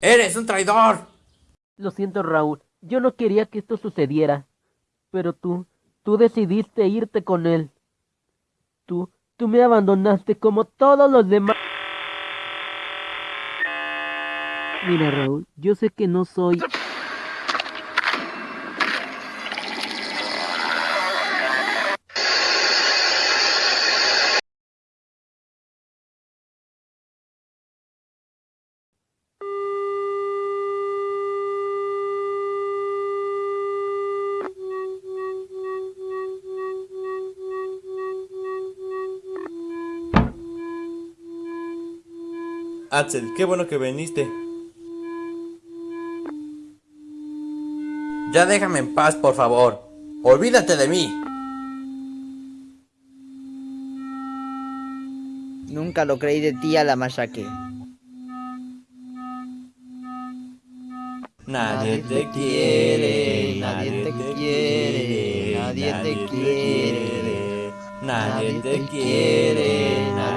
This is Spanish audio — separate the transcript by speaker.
Speaker 1: ¡Eres un traidor!
Speaker 2: Lo siento, Raúl. Yo no quería que esto sucediera. Pero tú, tú decidiste irte con él. Tú, tú me abandonaste como todos los demás. Mira, Raúl, yo sé que no soy...
Speaker 1: Axel, qué bueno que viniste. Ya déjame en paz, por favor. Olvídate de mí.
Speaker 3: Nunca lo creí de ti a la.
Speaker 1: Nadie te quiere, nadie te quiere, nadie te quiere, nadie te quiere, nadie te quiere.